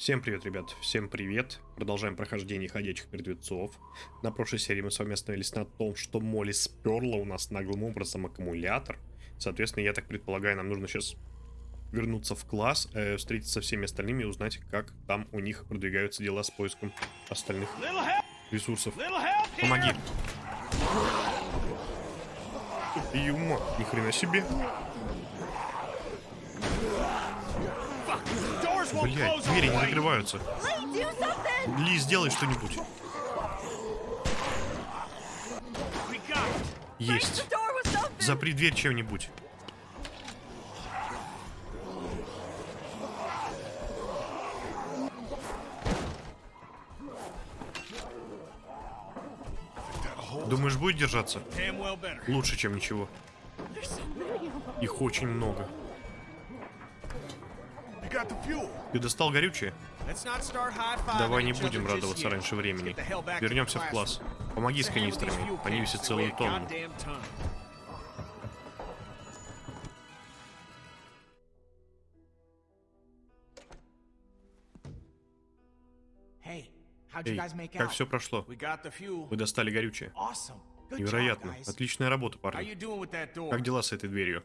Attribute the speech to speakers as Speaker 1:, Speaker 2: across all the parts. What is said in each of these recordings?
Speaker 1: Всем привет, ребят, всем привет. Продолжаем прохождение ходячих мертвецов. На прошлой серии мы с вами остановились на том, что Молли сперла у нас наглым образом аккумулятор. Соответственно, я так предполагаю, нам нужно сейчас вернуться в класс, э, встретиться со всеми остальными и узнать, как там у них продвигаются дела с поиском остальных ресурсов. Помоги. Юма, ни хрена себе. Блять, двери не закрываются. Ли, сделай что-нибудь. Есть. Запри дверь чем-нибудь. Думаешь, будет держаться? Лучше, чем ничего. Их очень много. Ты достал горючее? Давай не будем радоваться раньше времени. Вернемся в класс. Помоги с канистрами. Они весят целую тонну. Эй, как все прошло? Вы достали горючее. Невероятно. Отличная работа, парни. Как дела с этой дверью?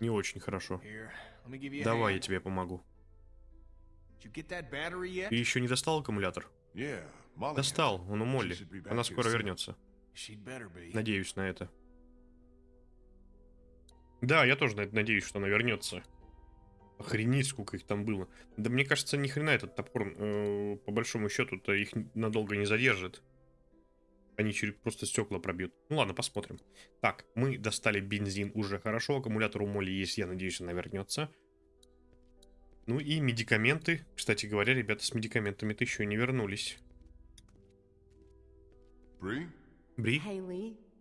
Speaker 1: Не очень хорошо. Давай, я тебе помогу. Ты еще не достал аккумулятор? Достал, он у Молли. Она скоро вернется. Надеюсь на это. Да, я тоже надеюсь, что она вернется. Охренеть, сколько их там было. Да мне кажется, ни хрена этот топор, э, по большому счету-то, их надолго не задержит. Они через просто стекла пробьют. Ну ладно, посмотрим. Так, мы достали бензин уже хорошо. Аккумулятор у Молли есть, я надеюсь, она вернется. Ну и медикаменты. Кстати говоря, ребята с медикаментами-то еще не вернулись. Бри? Бри?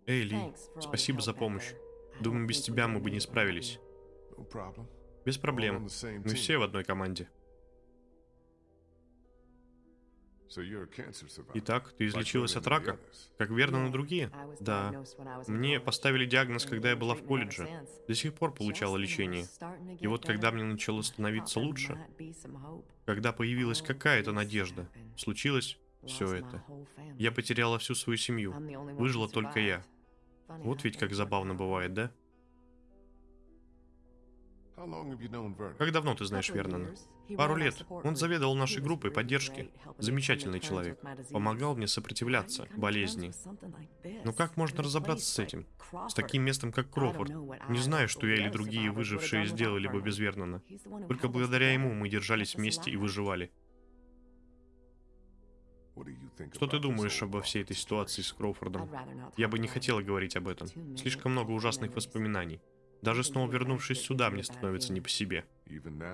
Speaker 1: Эй, Ли, спасибо за помощь. Думаю, без тебя мы бы не справились. Без проблем. Мы все в одной команде. Итак, ты излечилась от рака? Как верно на другие? Да. Мне поставили диагноз, когда я была в колледже. До сих пор получала лечение. И вот когда мне начало становиться лучше, когда появилась какая-то надежда, случилось все это. Я потеряла всю свою семью. Выжила только я. Вот ведь как забавно бывает, да? Как давно ты знаешь Вернона? Пару лет. Он заведовал нашей группой поддержки. Замечательный человек. Помогал мне сопротивляться болезни. Но как можно разобраться с этим? С таким местом, как Крофорд? Не знаю, что я или другие выжившие сделали бы без Вернона. Только благодаря ему мы держались вместе и выживали. Что ты думаешь обо всей этой ситуации с Кроуфордом? Я бы не хотела говорить об этом. Слишком много ужасных воспоминаний. Даже снова вернувшись сюда, мне становится не по себе.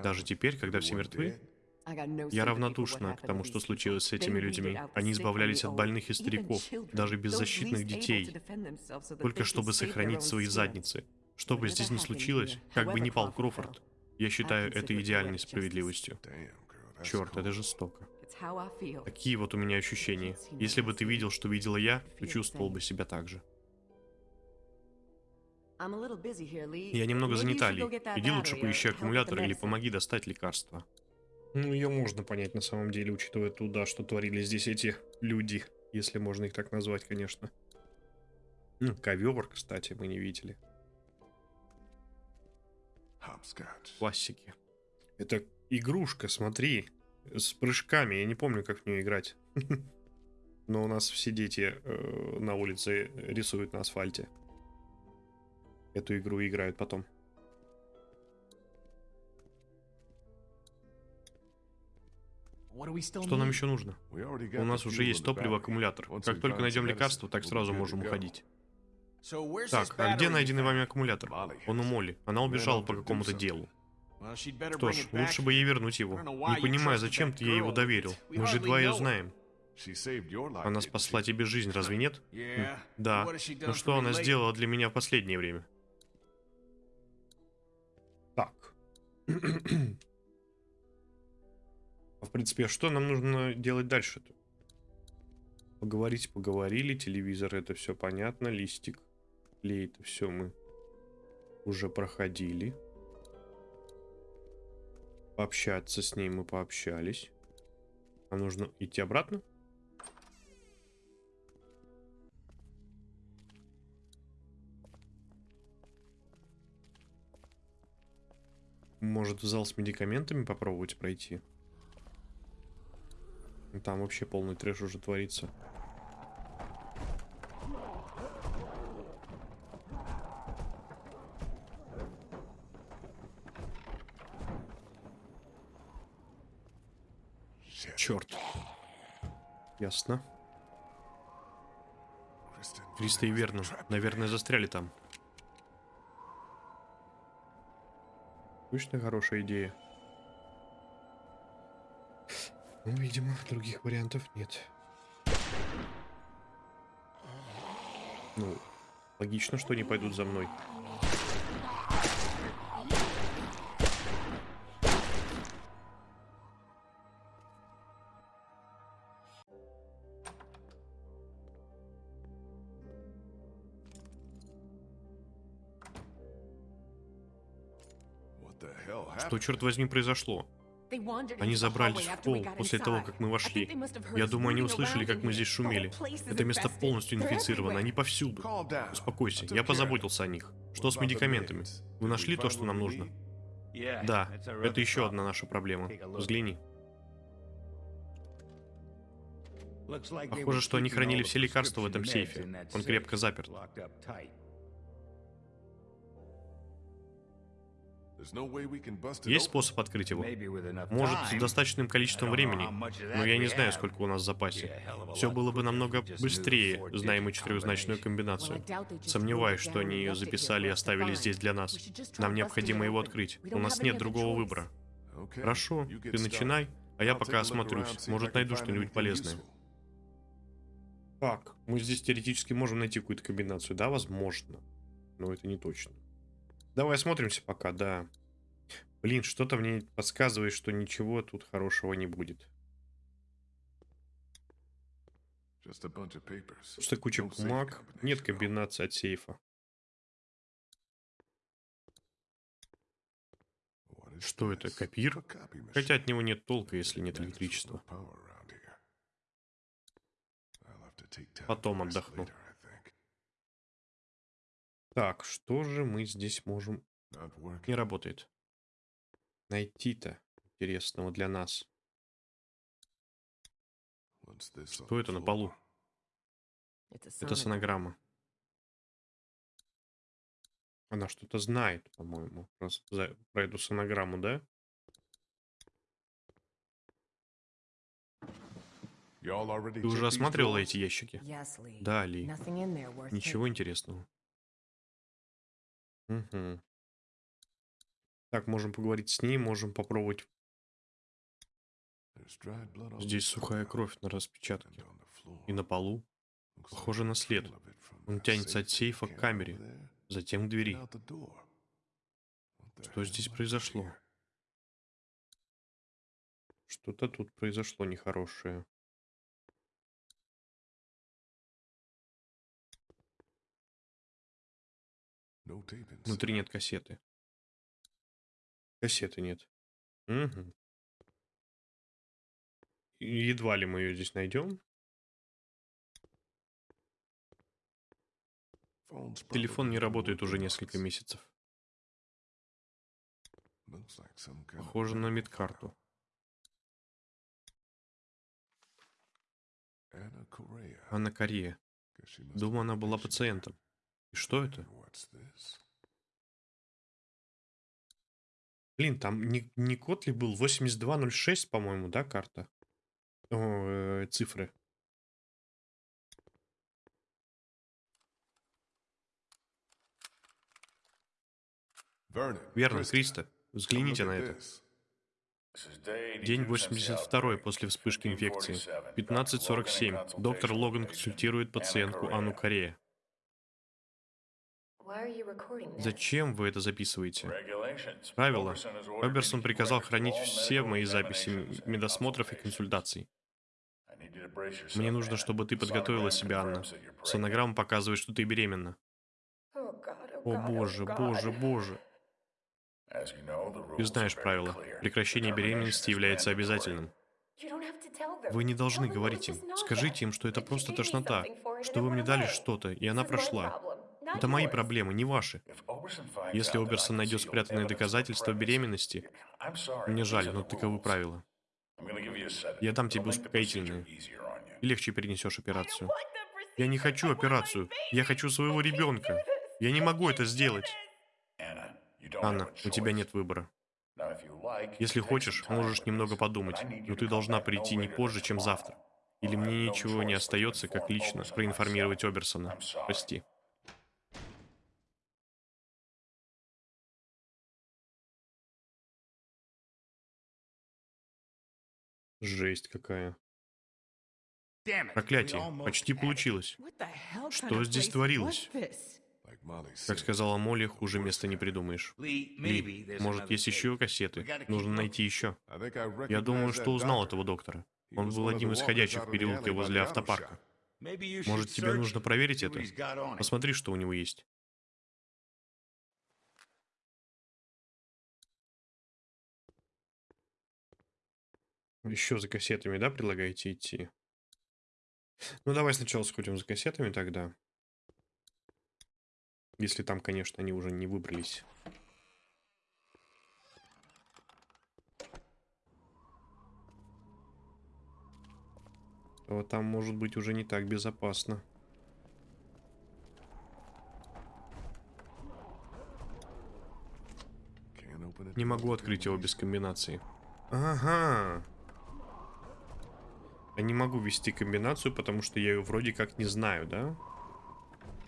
Speaker 1: Даже теперь, когда все мертвы, я равнодушна к тому, что случилось с этими людьми. Они избавлялись от больных и стариков, даже беззащитных детей, только чтобы сохранить свои задницы. Что бы здесь ни случилось, как бы ни пал Крофорд, я считаю это идеальной справедливостью. Черт, это жестоко. Такие вот у меня ощущения. Если бы ты видел, что видела я, то чувствовал бы себя так же. Я немного занята, Ли. Иди лучше поищи аккумулятор или помоги достать лекарства. Ну, ее можно понять на самом деле, учитывая туда, что творили здесь эти люди, если можно их так назвать, конечно. Ну, ковер, кстати, мы не видели. Классики. Это игрушка, смотри, с прыжками. Я не помню, как в нее играть. Но у нас все дети э, на улице рисуют на асфальте эту игру играют потом. Что нам еще нужно? У нас уже есть топливо, аккумулятор. Как только найдем лекарство, так сразу можем уходить. Так, а где найденный вами аккумулятор? Он у Молли. Она убежала по какому-то делу. Что ж, лучше бы ей вернуть его. Не понимаю, зачем ты ей его доверил. Мы же едва ее знаем. Она спасла тебе жизнь, разве нет? Да. Но что она сделала для меня в последнее время? В принципе, а что нам нужно делать дальше-то? Поговорить поговорили, телевизор это все понятно, листик, клей это все мы уже проходили. Пообщаться с ней мы пообщались. Нам нужно идти обратно? Может в зал с медикаментами попробовать пройти? Там вообще полный трэш уже творится. Черт. Ясно. Криста и Вернон, наверное, застряли там. Точно хорошая идея. Ну, видимо, других вариантов нет. Ну, логично, что они пойдут за мной. Что, черт возьми, произошло? Они забрались в пол после того, как мы вошли. Я думаю, они услышали, как мы здесь шумели. Это место полностью инфицировано, они повсюду. Успокойся, я позаботился о них. Что с медикаментами? Вы нашли то, что нам нужно? Да, это еще одна наша проблема. Взгляни. Похоже, что они хранили все лекарства в этом сейфе. Он крепко заперт. Есть способ открыть его? Может, с достаточным количеством времени, но я не знаю, сколько у нас в запасе. Все было бы намного быстрее, зная мы четырехзначную комбинацию. Сомневаюсь, что они ее записали и оставили здесь для нас. Нам необходимо его открыть. У нас нет другого выбора. Хорошо, ты начинай, а я пока осмотрюсь. Может, найду что-нибудь полезное. Так, мы здесь теоретически можем найти какую-то комбинацию, да, возможно. Но это не точно. Давай осмотримся пока, да. Блин, что-то мне подсказывает, что ничего тут хорошего не будет. Просто куча бумаг. Нет комбинации от сейфа. Что это, копир? Хотя от него нет толка, если нет электричества. Потом отдохну. Так, что же мы здесь можем... Не работает. Найти-то интересного для нас. Что это на полу? Это сонограмма. Она что-то знает, по-моему, про, про эту сонограмму, да? Ты уже осматривала эти ящики? Да, Ли. Ничего интересного. Угу. Так, можем поговорить с ней, можем попробовать. Здесь сухая кровь на распечатке. И на полу. Похоже на след. Он тянется от сейфа к камере, затем к двери. Что здесь произошло? Что-то тут произошло нехорошее. Внутри нет кассеты. Кассеты нет. Угу. Едва ли мы ее здесь найдем. Телефон не работает уже несколько месяцев. Похоже на медкарту. Анна Корея. Думаю, она была пациентом. И что это? Блин, там не, не код ли был? 8206, по-моему, да, карта? О, э, цифры. Верно, Криста. Взгляните на это. День 82 после вспышки инфекции. 15.47. Доктор Логан консультирует пациентку Анну Корея. Зачем вы это записываете? Правила. Роберсон приказал хранить все мои записи медосмотров и консультаций. Мне нужно, чтобы ты подготовила себя, Анна. Сонограмма показывает, что ты беременна. О боже, боже, боже. Ты знаешь правила. Прекращение беременности является обязательным. Вы не должны говорить им. Скажите им, что это просто тошнота, что вы мне дали что-то, и она прошла. Это мои проблемы, не ваши. Если Оберсон найдет спрятанные доказательства беременности, мне жаль, но таковы правила. Я дам тебе успокоительные. И легче перенесешь операцию. Я не хочу операцию. Я хочу своего ребенка. Я не могу это сделать. Анна, у тебя нет выбора. Если хочешь, можешь немного подумать, но ты должна прийти не позже, чем завтра. Или мне ничего не остается, как лично проинформировать Оберсона. Прости. Жесть какая. Проклятие. Почти получилось. Что здесь творилось? Как сказала Молли, хуже места не придумаешь. Ли, может, есть еще кассеты? Нужно найти еще. Я думаю, что узнал этого доктора. Он был одним из ходячих в переулке возле автопарка. Может, тебе нужно проверить это? Посмотри, что у него есть. Еще за кассетами, да, предлагаете идти? Ну, давай сначала сходим за кассетами тогда. Если там, конечно, они уже не выбрались. То там может быть уже не так безопасно. Не могу открыть его без комбинации. Ага. Я не могу ввести комбинацию, потому что я ее вроде как не знаю, да?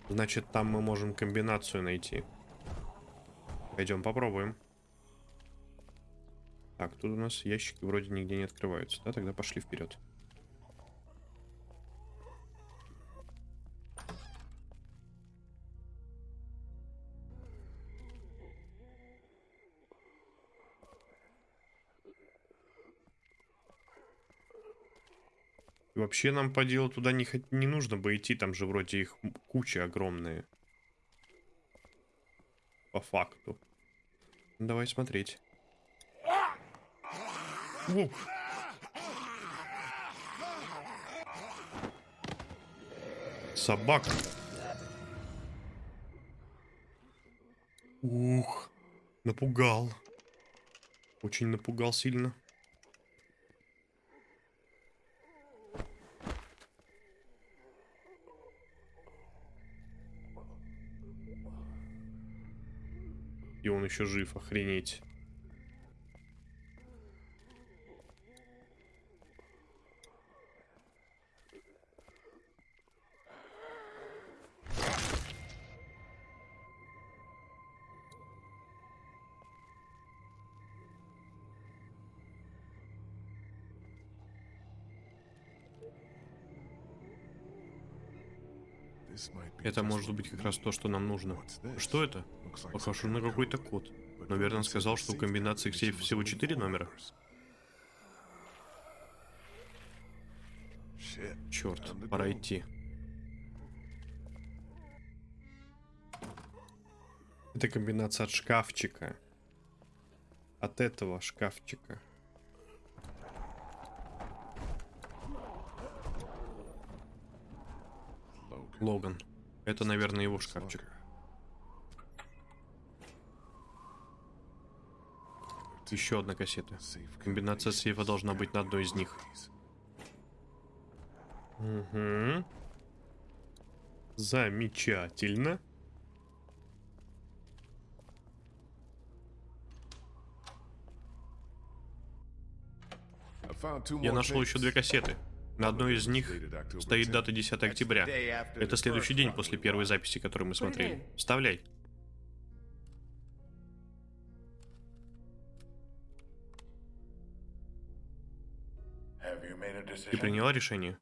Speaker 1: Значит, там мы можем комбинацию найти. Пойдем попробуем. Так, тут у нас ящики вроде нигде не открываются, да? Тогда пошли вперед. Вообще нам по делу туда не, не нужно бы идти, там же вроде их куча огромная. По факту. Давай смотреть. Ух. Собака. Ух. Напугал. Очень напугал сильно. И он еще жив, охренеть. Это может быть как раз то, что нам нужно. Что это? Похоже на какой-то код. Но Вернон сказал, что у комбинации к сейфу всего 4 номера. Черт, пора идти. Это комбинация от шкафчика. От этого шкафчика. Логан. Это, наверное, его шкафчик. Еще одна кассета. Комбинация сейфа должна быть на одной из них. Угу. Замечательно. Я нашел еще две кассеты. На одной из них стоит дата 10 октября. Это следующий день после первой записи, которую мы смотрели. Вставляй. Ты приняла решение?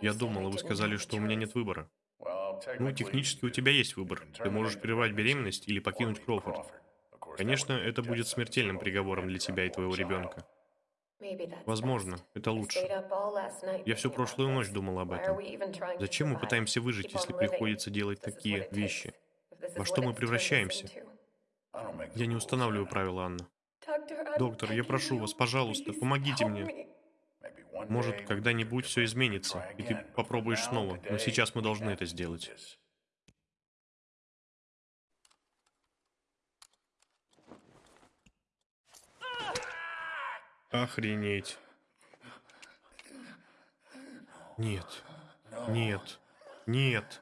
Speaker 1: Я думала, вы сказали, что у меня нет выбора. Ну, технически у тебя есть выбор. Ты можешь прервать беременность или покинуть Кроуфорд. Конечно, это будет смертельным приговором для тебя и твоего ребенка. Возможно, это лучше. Я всю прошлую ночь думал об этом. Зачем мы пытаемся выжить, если приходится делать такие вещи? Во что мы превращаемся? Я не устанавливаю правила, Анна. Доктор, я прошу вас, пожалуйста, помогите мне. Может, когда-нибудь все изменится, и ты попробуешь снова, но сейчас мы должны это сделать. Охренеть. Нет. Нет. Нет.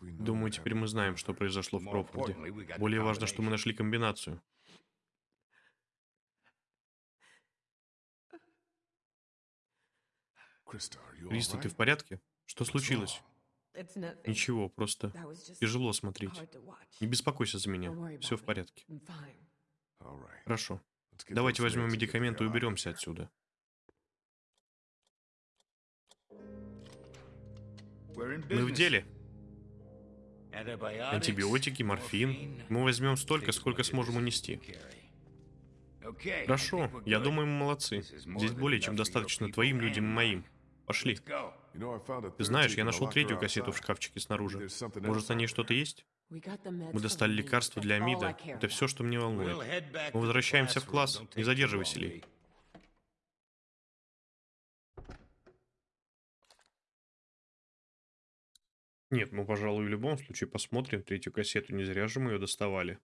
Speaker 1: Думаю, теперь мы знаем, что произошло в Крофорде. Более важно, что мы нашли комбинацию. Криста, ты в порядке? Что случилось? Ничего, просто тяжело смотреть. Не беспокойся за меня. Все в порядке. Хорошо. Давайте возьмем медикаменты и уберемся отсюда. Мы в деле. Антибиотики, морфин. Мы возьмем столько, сколько сможем унести. Хорошо, я думаю, мы молодцы. Здесь более чем достаточно твоим людям и моим. Пошли. Ты знаешь, я нашел третью кассету в шкафчике снаружи. Может, на ней что-то есть? Мы достали лекарства для Амида. Это все, что мне волнует. Мы возвращаемся в класс. Не задерживайся, Ли. Нет, мы, пожалуй, в любом случае посмотрим третью кассету. Не зря же мы ее доставали.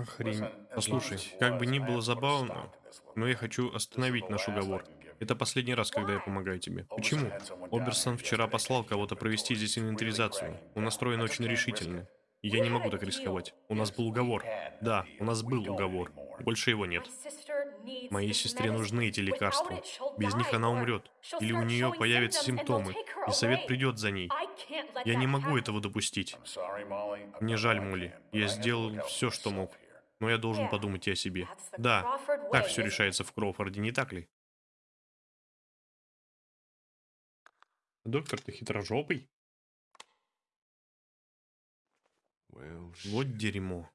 Speaker 1: Охрень. Послушай, как бы ни было забавно, но я хочу остановить наш уговор. Это последний раз, когда я помогаю тебе. Почему? Оберсон вчера послал кого-то провести здесь инвентаризацию. Он настроен очень решительно. Я не могу так рисковать. У нас был уговор. Да, у нас был уговор. Больше его нет. Моей сестре нужны эти лекарства. Без них она умрет. Или у нее появятся симптомы, и совет придет за ней. Я не могу этого допустить. Мне жаль, Молли. Я сделал все, что мог. Но я должен подумать и о себе. Да, так все решается в Кроуфорде, не так ли? Доктор, ты хитрожопый? Вот дерьмо.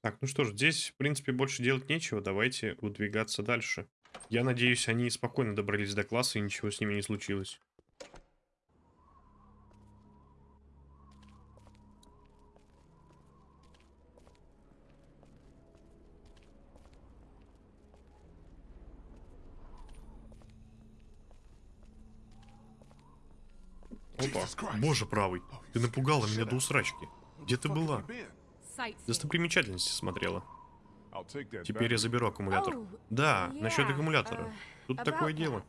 Speaker 1: Так, ну что ж, здесь, в принципе, больше делать нечего. Давайте удвигаться дальше. Я надеюсь, они спокойно добрались до класса и ничего с ними не случилось. Опа. Боже правый, ты напугала меня до усрачки. Где ты была? Достопримечательности смотрела. Теперь я заберу аккумулятор. Да, насчет аккумулятора. Тут такое дело.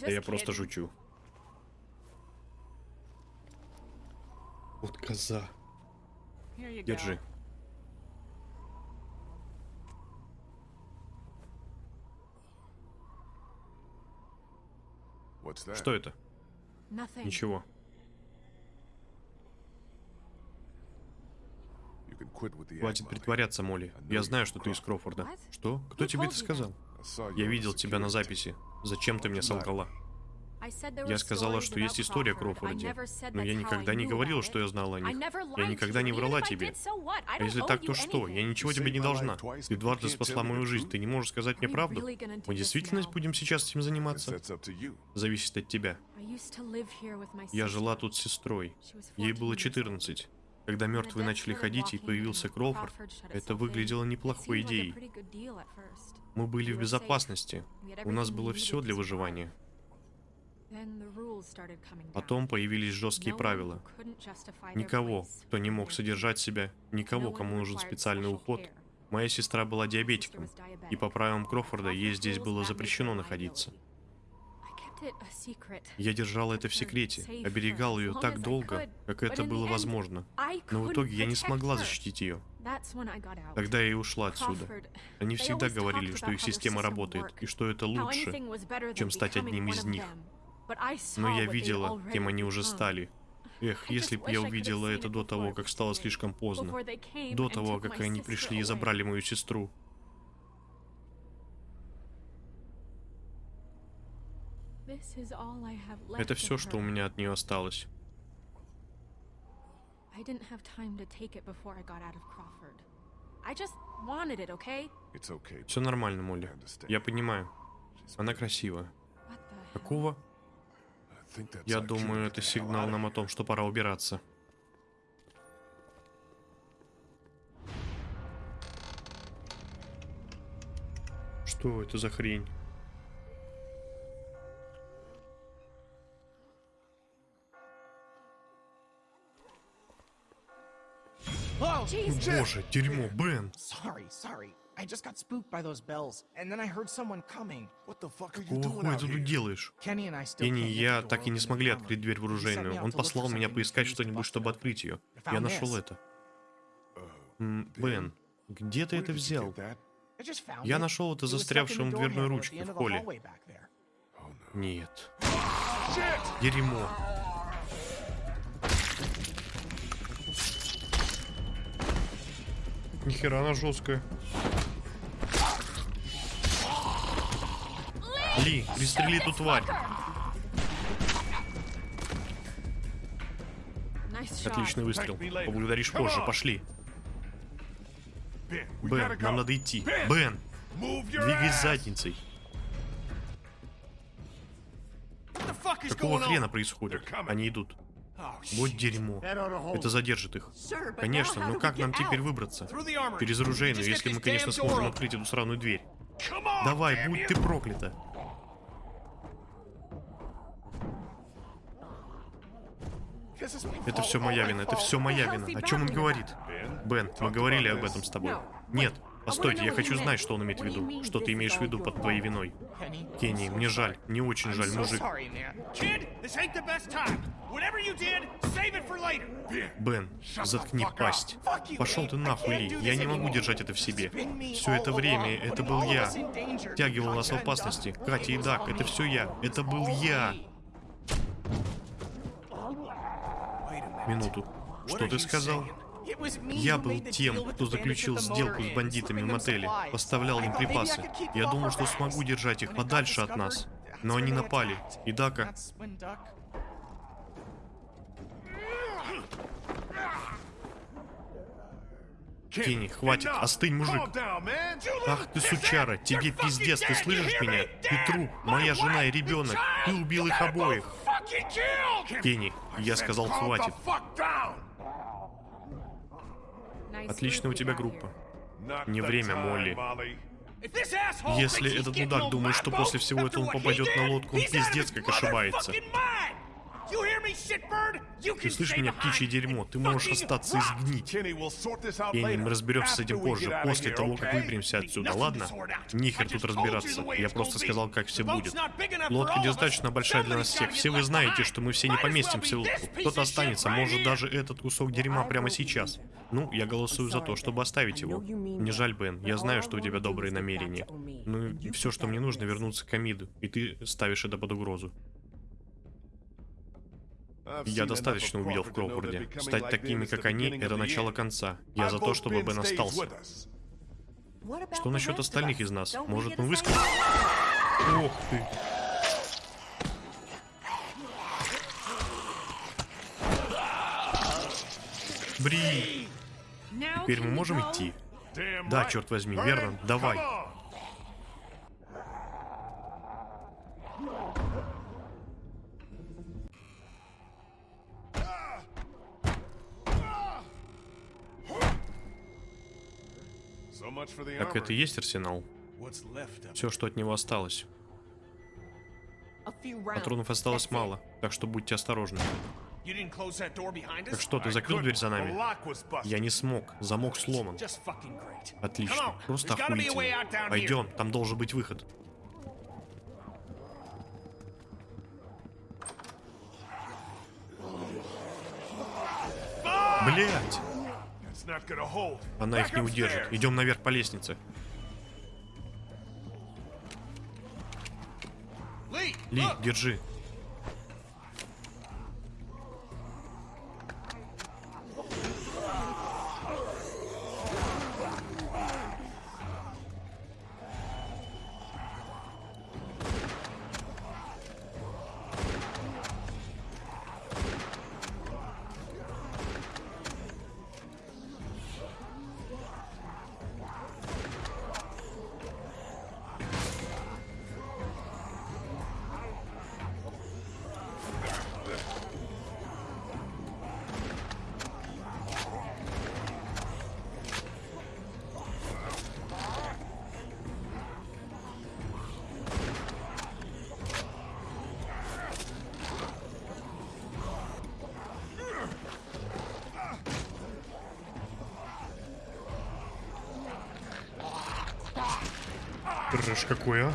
Speaker 1: Да я просто шучу. Вот коза. Держи. Что это? Ничего. Хватит притворяться, Молли. Я знаю, что ты из Крофорда. Что? Кто тебе это сказал? Я видел тебя на записи. Зачем ты мне солгала? Я сказала, что есть история о Кроуфорде, но я никогда не говорила, что я знала о них. Я никогда не врала тебе. А если так, то что? Я ничего тебе не должна. Ты дважды спасла мою жизнь, ты не можешь сказать мне правду? Мы действительно будем сейчас этим заниматься? Зависит от тебя. Я жила тут с сестрой. Ей было 14. Когда мертвые начали ходить и появился Кроуфорд, это выглядело неплохой идеей. Мы были в безопасности. У нас было все для выживания. Потом появились жесткие правила. Никого, кто не мог содержать себя, никого, кому нужен специальный уход. Моя сестра была диабетиком, и по правилам Крофорда ей здесь было запрещено находиться. Я держал это в секрете, оберегал ее так долго, как это было возможно. Но в итоге я не смогла защитить ее. Тогда я и ушла отсюда. Они всегда говорили, что их система работает, и что это лучше, чем стать одним из них. Но я видела, кем они уже стали. Эх, если бы я увидела это до того, как стало слишком поздно. До того, как они пришли и забрали мою сестру. Это все, что у меня от нее осталось. Все нормально, Молли. Я понимаю. Она красивая. Какого? Я думаю, это сигнал нам о том, что пора убираться. Что это за хрень? Боже, дерьмо, Бен!
Speaker 2: I just got spooked by those bells, and then I heard someone coming.
Speaker 3: What the fuck are you doing out here?
Speaker 1: делаешь?
Speaker 2: Kenny and I still
Speaker 1: Кенни и я так и не смогли открыть дверь в оружейную. Он послал меня поискать что-нибудь, чтобы открыть ее. Я нашел это. Бен, где ты это взял? Я нашел это застрявшим в дверной ручке в холле. Нет. Дерьмо. Нихера она жесткая. Ли, пристрели эту тварь. Отличный выстрел. Поблагодаришь позже. Пошли. Бен, нам надо идти. Бен, двигай задницей. Какого хрена происходит? Они идут.
Speaker 3: Oh,
Speaker 1: Вот дерьмо. Это задержит их. Конечно, но
Speaker 4: we
Speaker 1: как нам теперь выбраться? Через оружейную, если мы, конечно, сможем открыть эту сраную дверь. Давай, будь ты проклята. Это все моя вина, это все моя вина. О чем он говорит? Бен, мы говорили об этом с тобой. Нет, постойте, я хочу знать, что он имеет в виду. Что ты имеешь в виду под твоей виной? Кенни, мне жаль, мне очень жаль, мужик. Бен, заткни пасть. Пошел ты нахуй, Ли, я не могу держать это в себе. Все это время это был я. Тягивал нас в опасности. Катя и Дак, это все я. Это был я. Минуту. Что ты сказал? Я был тем, кто заключил сделку с бандитами в мотеле, поставлял им припасы. Я думал, что смогу держать их подальше от нас. Но они напали. И Дака... Кенни, хватит, остынь, мужик. Ах ты сучара, тебе пиздец, ты слышишь меня? Ты труп, моя жена и ребенок. Ты убил их обоих. Кенни, я сказал, хватит. Отличная у тебя группа. Не время, Молли. Если этот мудак думает, что после всего этого он попадет на лодку, он пиздец как ошибается. Ты слышишь меня, птичье дерьмо? Ты можешь остаться и сгнить. Кенни, мы разберемся с этим позже, после того, как выберемся отсюда, ладно? Нихер тут разбираться. Я просто сказал, как все будет. Лодка недостаточно большая для нас всех. Все вы знаете, что мы все не поместимся в лодку. Кто-то останется, может даже этот кусок дерьма прямо сейчас. Ну, я голосую за то, чтобы оставить его. Мне жаль, Бен, я знаю, что у тебя добрые намерения. Ну, все, что мне нужно, вернуться к Амиду, и ты ставишь это под угрозу. Я достаточно увидел в Кроуфорде. Стать такими, как они, это начало конца. Я за то, чтобы Бен остался. Что насчет остальных из нас? Может, мы выскочим? Ох ты. Бри, теперь мы можем идти? Да, черт возьми, верно, давай. Так это и есть арсенал. Все, что от него осталось. Патронов осталось мало, так что будьте осторожны. Так что, ты закрыл дверь за нами? Я не смог, замок сломан. Отлично, просто охуительно. Пойдем, там должен быть выход. Блять! Она их не удержит. Идем наверх по лестнице. Ли, держи. Трэш какой, а?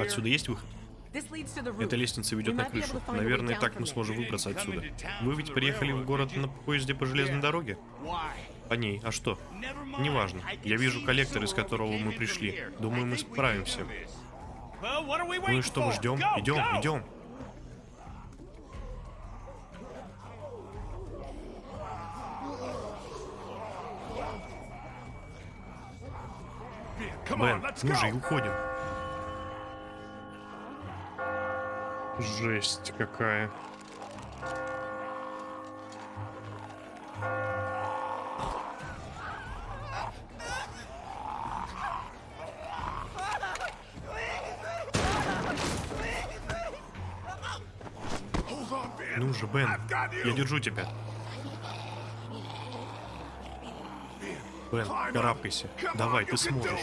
Speaker 1: Отсюда есть выход? Эта лестница ведет на крышу. Наверное, так мы сможем выбраться отсюда. Вы ведь приехали в город на поезде по железной дороге? По ней. А что? Неважно. Я вижу коллектор, из которого мы пришли. Думаю, мы справимся. Ну и что мы ждем? Идем, идем. Бен, ну же, и уходим. Жесть какая. Ну же, Бен, я держу тебя. Бен, карабкайся. Давай, ты сможешь.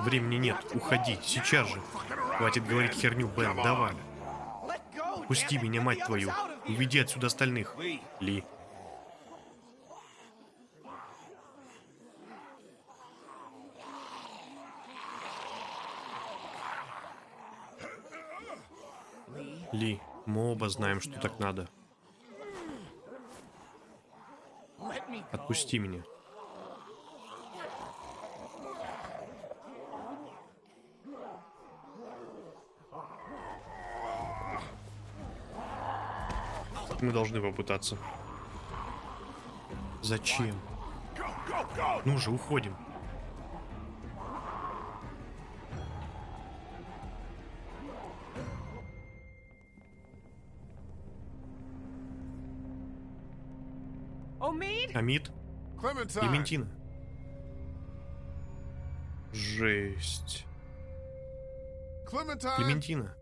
Speaker 1: Времени нет, уходи, сейчас же. Хватит говорить херню, Бен, давай. Пусти меня, мать твою. Уведи отсюда остальных.
Speaker 5: Ли.
Speaker 1: Ли. Мы оба знаем, что так надо. Отпусти меня. Мы должны попытаться. Зачем? Ну же, уходим. Амид? Клементина? Жесть. Клементина.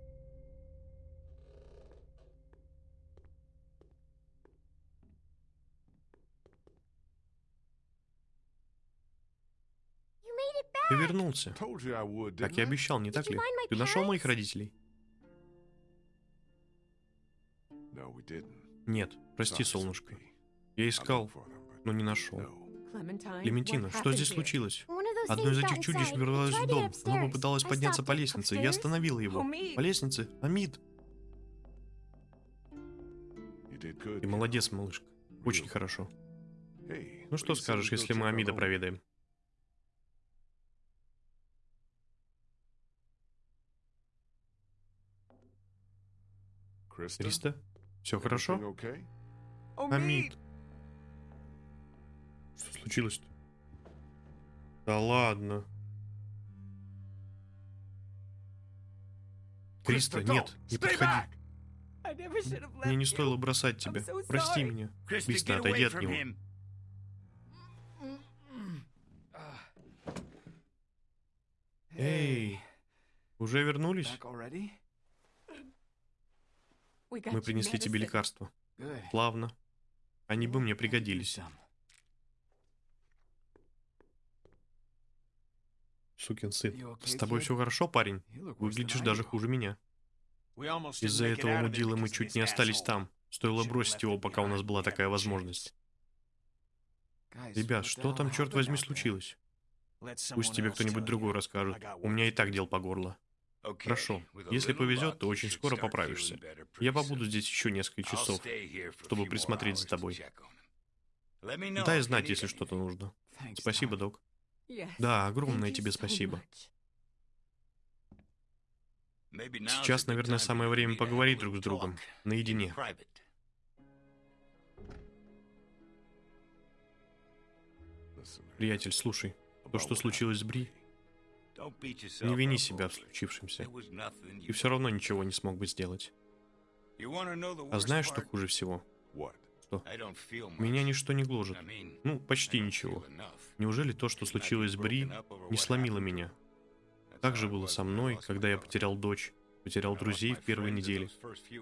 Speaker 1: Ты вернулся. Как я обещал, не так ли? Ты нашел моих родителей? Нет, прости, солнышко. Я искал, но не нашел. Клементина, что здесь случилось? Одно из этих чудищ ворвалось в дом. Оно попыталось подняться по лестнице. Я остановила его. По лестнице? Амид. Ты молодец, малышка. Очень хорошо. Ну что скажешь, если мы Амида проведаем? Криста? Все хорошо? Амид. Что случилось-то? Да ладно. Криста, нет, не подходи. Мне не стоило бросать тебя. Прости меня. Криста, отойди от него. Эй, уже вернулись? Мы принесли тебе лекарства.
Speaker 2: Good.
Speaker 1: Славно. Они бы мне пригодились. Сукин сын. С тобой все хорошо, парень? Выглядишь даже хуже меня. Из-за этого мудила мы чуть не остались там. Стоило бросить его, пока у нас была такая возможность. Ребят, что там, черт возьми, случилось? Пусть тебе кто-нибудь другой расскажет. У меня и так дел по горло. Хорошо. Если повезет, то очень скоро поправишься. Я побуду здесь еще несколько часов. чтобы присмотреть за тобой. Дай знать, если что-то нужно. Спасибо, док. Да, огромное тебе спасибо. Сейчас, наверное, самое время поговорить друг с другом. Наедине. Приятель, слушай. То, что случилось с Бри, не вини себя в случившемся.
Speaker 5: You
Speaker 1: все равно ничего не смог бы сделать. А знаешь, что хуже всего? Что? Меня ничто не гложет. Ну, почти ничего. Неужели то, что случилось с Бри, не сломило меня? Так же было со мной, когда я потерял дочь, потерял друзей в первой неделе.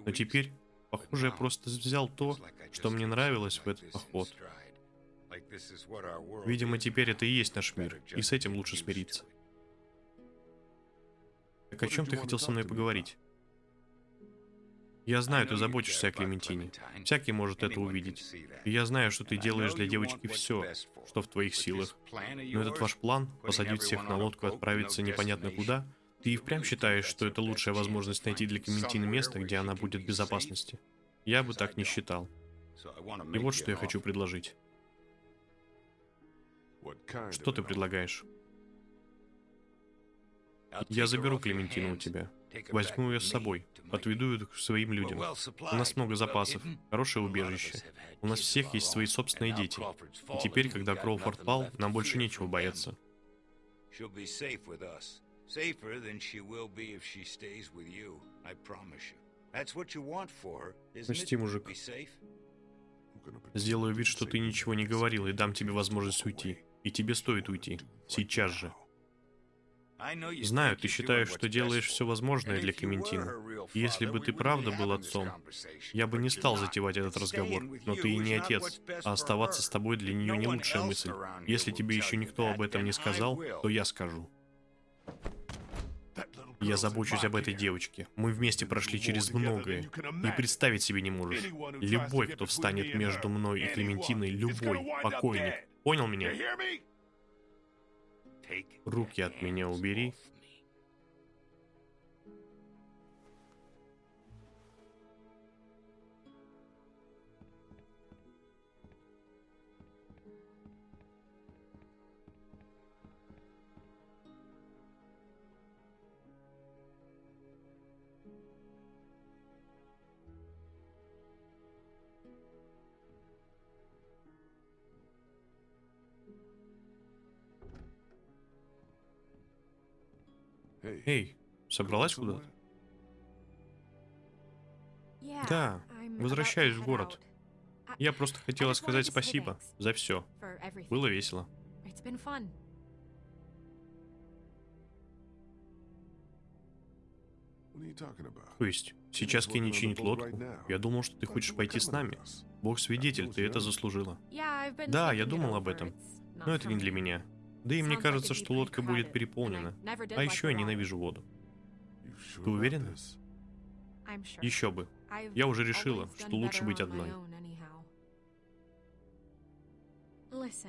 Speaker 1: Но теперь, похоже, я просто взял то, что мне нравилось в этот поход. Видимо, теперь это и есть наш мир, и с этим лучше смириться. Так о чем ты хотел со мной поговорить? Я знаю, ты заботишься о Клементине. Всякий может это увидеть. И я знаю, что ты делаешь для девочки все, что в твоих силах. Но этот ваш план, посадить всех на лодку и отправиться непонятно куда, ты и впрямь считаешь, что это лучшая возможность найти для Клементины место, где она будет в безопасности? Я бы так не считал. И вот что я хочу предложить. Что ты предлагаешь? Я заберу Клементину у тебя. Возьму ее с собой. Отведу ее к своим людям. У нас много запасов, хорошее убежище. У нас всех есть свои собственные дети. И теперь, когда Кроуфорд пал, нам больше нечего бояться. Прости, мужик. Сделаю вид, что ты ничего не говорил, и дам тебе возможность уйти. И тебе стоит уйти. Сейчас же. Знаю, ты считаешь, что делаешь все возможное для Клементины. Если бы ты правда был отцом, я бы не стал затевать этот разговор. Но ты и не отец, а оставаться с тобой для нее не лучшая мысль. Если тебе еще никто об этом не сказал, то я скажу. Я забочусь об этой девочке. Мы вместе прошли через многое. И представить себе не можешь. Любой, кто встанет между мной и Клементиной, любой, покойник. Понял меня? Руки от меня убери. Эй, собралась куда-то? Да, возвращаюсь в город. Я просто хотела сказать спасибо за все. Было весело. То есть, сейчас Кенни чинит лодку? Я думал, что ты хочешь пойти с нами. Бог свидетель, ты это заслужила. Да, я думал об этом. Но это не для меня. Да и мне кажется, что лодка будет переполнена. А еще я ненавижу воду. Ты уверена? Еще бы. Я уже решила, что лучше быть одной.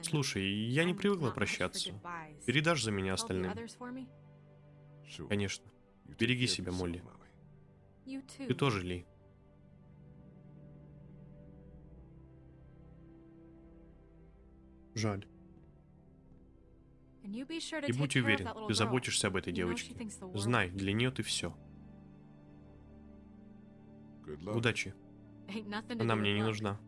Speaker 1: Слушай, я не привыкла прощаться. Передашь за меня остальным? Конечно. Береги себя, Молли. Ты тоже, Ли. Жаль. И будь уверен, ты заботишься об этой девочке. Знай, для нее ты все. Удачи. Она мне не нужна.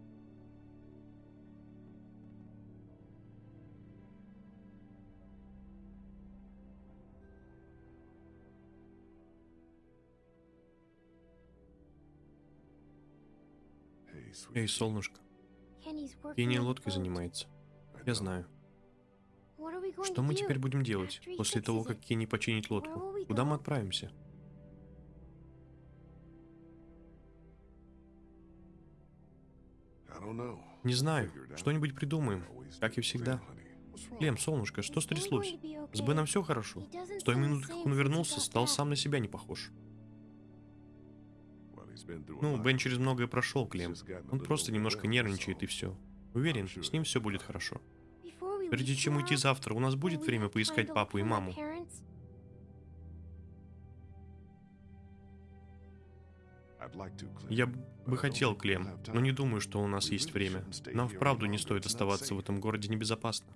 Speaker 1: Эй, солнышко. Кенни лодкой занимается. Я знаю. Что мы теперь будем делать после того, как Кенни починит лодку? Куда мы отправимся? Не знаю. Что-нибудь придумаем. Как и всегда. Лем, солнышко, что стряслось? С Беном все хорошо. С той минуты, как он вернулся, стал сам на себя не похож. Ну, Бен через многое прошел, Клем. Он просто немножко нервничает и все. Уверен, с ним все будет хорошо. Прежде чем уйти завтра, у нас будет время поискать папу и маму? Я бы хотел, Клем, но не думаю, что у нас есть время. Нам вправду не стоит оставаться в этом городе небезопасно.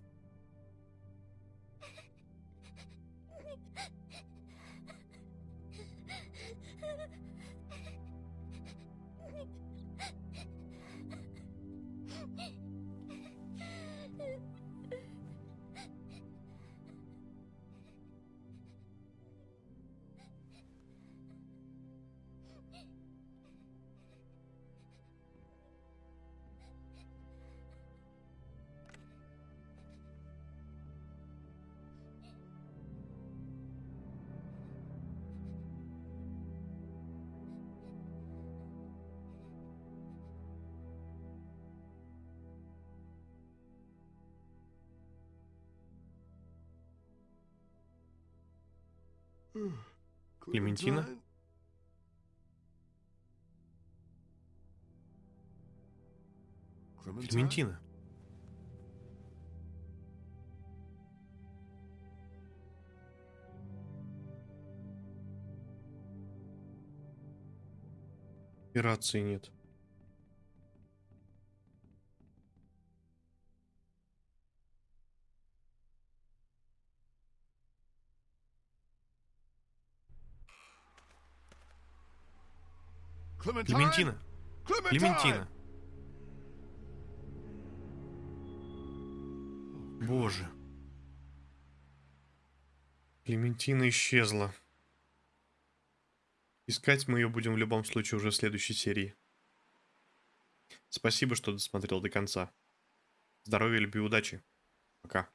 Speaker 1: Клементина? Клементина. И рации нет. Клементина. Клементина. Боже. Клементина исчезла. Искать мы ее будем в любом случае уже в следующей серии. Спасибо, что досмотрел до конца. Здоровья, любви, удачи. Пока.